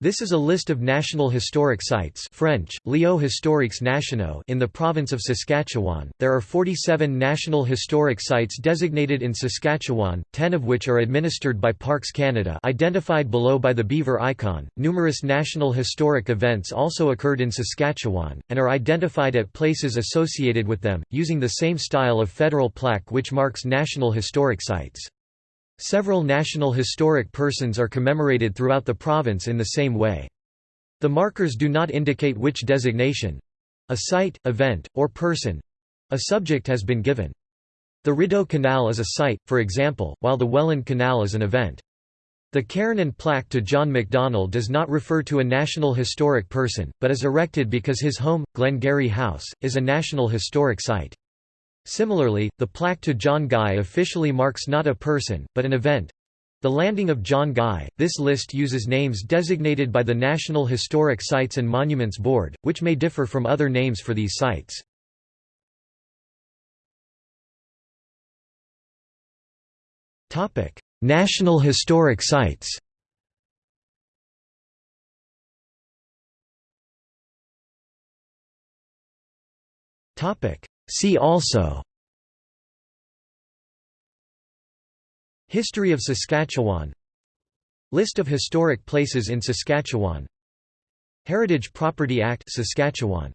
This is a list of National Historic Sites French, Lieux historiques nationaux in the province of Saskatchewan. There are 47 National Historic Sites designated in Saskatchewan, 10 of which are administered by Parks Canada identified below by the beaver icon. Numerous National Historic events also occurred in Saskatchewan, and are identified at places associated with them, using the same style of federal plaque which marks National Historic Sites. Several national historic persons are commemorated throughout the province in the same way. The markers do not indicate which designation—a site, event, or person—a subject has been given. The Rideau Canal is a site, for example, while the Welland Canal is an event. The cairn and plaque to John Macdonald does not refer to a National Historic Person, but is erected because his home, Glengarry House, is a National Historic Site. Similarly, the plaque to John Guy officially marks not a person, but an event. The landing of John Guy. This list uses names designated by the National Historic Sites and Monuments Board, which may differ from other names for these sites. National Historic Sites. Topic: See also History of Saskatchewan List of historic places in Saskatchewan Heritage Property Act Saskatchewan